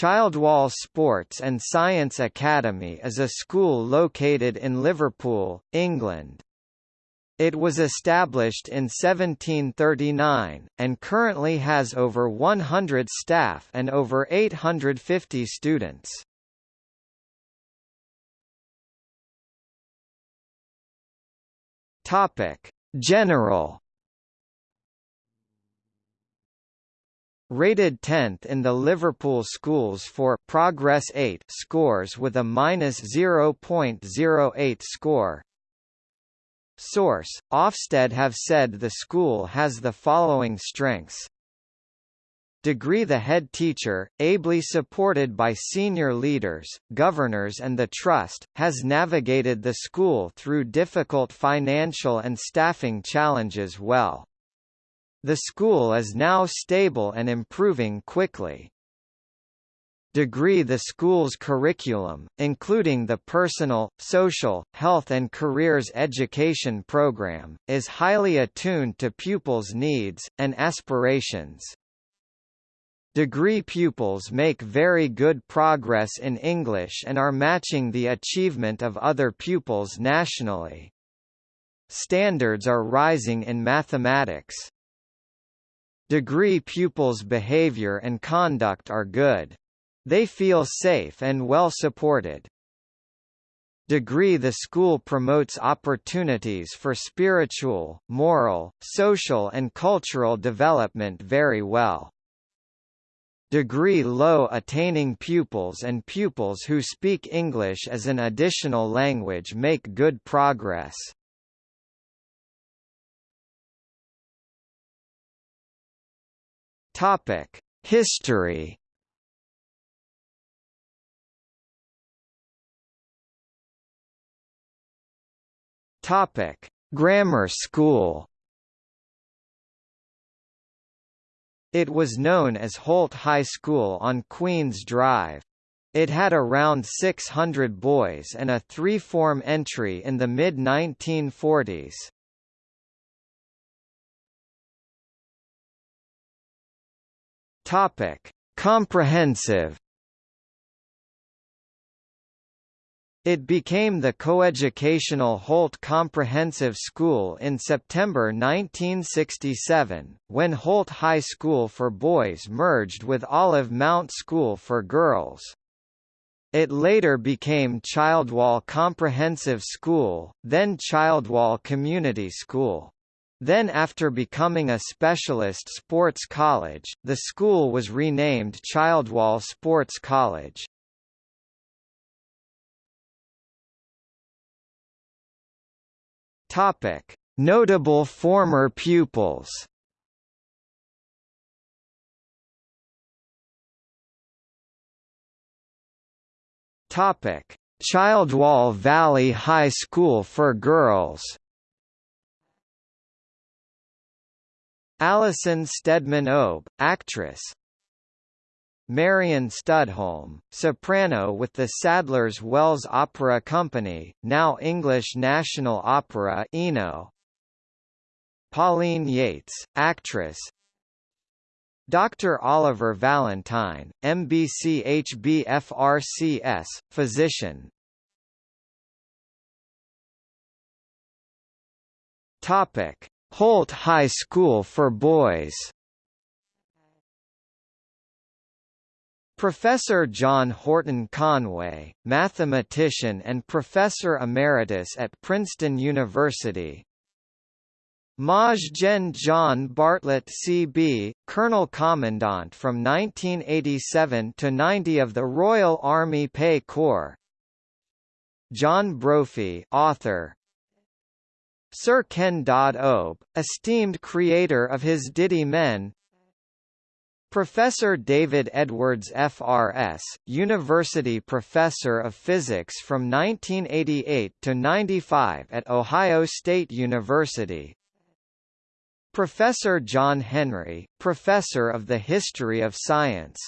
Childwall Sports and Science Academy is a school located in Liverpool, England. It was established in 1739, and currently has over 100 staff and over 850 students. General Rated 10th in the Liverpool schools for Progress 8 scores with a minus 0.08 score. Source: Ofsted have said the school has the following strengths. Degree The head teacher, ably supported by senior leaders, governors and the trust, has navigated the school through difficult financial and staffing challenges well. The school is now stable and improving quickly. Degree The school's curriculum, including the Personal, Social, Health and Careers Education program, is highly attuned to pupils' needs, and aspirations. Degree pupils make very good progress in English and are matching the achievement of other pupils nationally. Standards are rising in mathematics. Degree pupils' behavior and conduct are good. They feel safe and well supported. Degree The school promotes opportunities for spiritual, moral, social and cultural development very well. Degree low attaining pupils and pupils who speak English as an additional language make good progress. Topic: History. Topic: Grammar School. It was known as Holt High School on Queen's Drive. It had around 600 boys and a three-form entry in the mid-1940s. Topic: Comprehensive. It became the coeducational Holt Comprehensive School in September 1967, when Holt High School for Boys merged with Olive Mount School for Girls. It later became Childwall Comprehensive School, then Childwall Community School. Then after becoming a specialist sports college, the school was renamed Childwall Sports College. Topic: Notable former pupils. Topic: Childwall Valley High School for Girls. Alison Steadman Obe, actress Marion Studholme, soprano with the Sadler's Wells Opera Company, now English National Opera Eno. Pauline Yates, actress Dr. Oliver Valentine, MBCHBFRCS, physician Topic Holt High School for Boys Professor John Horton Conway, mathematician and professor emeritus at Princeton University. Maj Gen John Bartlett C.B., Colonel Commandant from 1987 to 90 of the Royal Army Pay Corps. John Brophy, author, Sir Ken Dodd Obe, esteemed creator of his Diddy Men. Professor David Edwards FRS, University Professor of Physics from 1988 to 95 at Ohio State University. Professor John Henry, Professor of the History of Science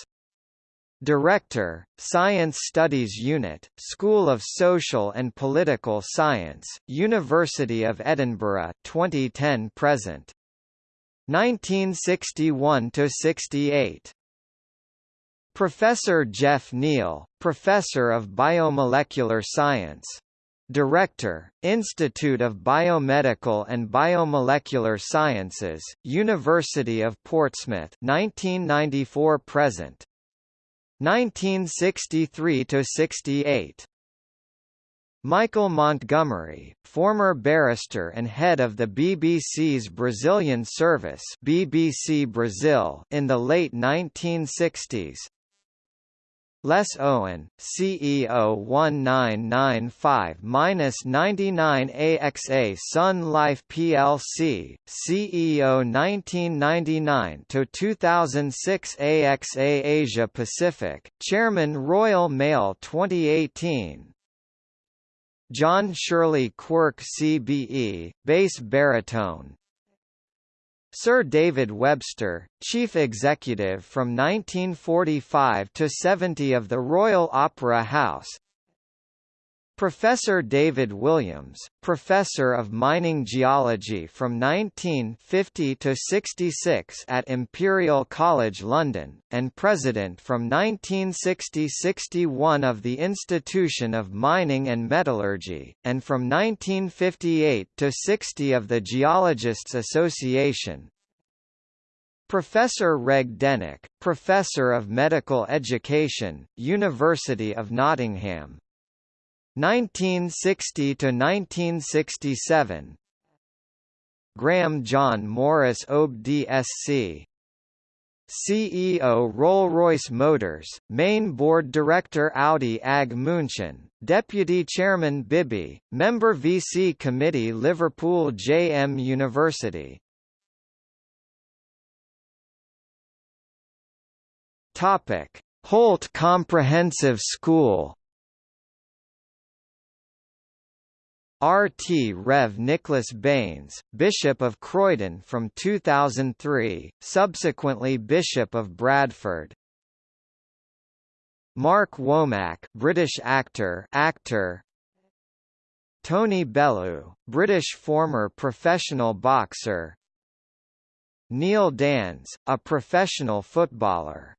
Director, Science Studies Unit, School of Social and Political Science, University of Edinburgh 2010-present. 1961–68 Professor Jeff Neal, Professor of Biomolecular Science. Director, Institute of Biomedical and Biomolecular Sciences, University of Portsmouth 1994 present 1963 to 68 Michael Montgomery, former barrister and head of the BBC's Brazilian service BBC Brazil in the late 1960s. Les Owen, CEO 1995-99 AXA Sun Life plc, CEO 1999-2006 AXA Asia Pacific, Chairman Royal Mail 2018 John Shirley Quirk CBE, bass baritone Sir David Webster, Chief Executive from 1945 to 70 of the Royal Opera House Professor David Williams, Professor of Mining Geology from 1950 to 66 at Imperial College London, and President from 1960–61 of the Institution of Mining and Metallurgy, and from 1958 to 60 of the Geologists Association, Professor Reg Dennick, Professor of Medical Education, University of Nottingham, 1960 to 1967 Graham John Morris OB DSC CEO Rolls-Royce Motors, Main Board Director Audi AG München, Deputy Chairman Bibby, Member VC Committee Liverpool JM University. Topic: Holt Comprehensive School RT Rev Nicholas Baines, Bishop of Croydon from 2003, subsequently Bishop of Bradford. Mark Womack, British actor, actor. Tony Bellew, British former professional boxer. Neil Danns, a professional footballer.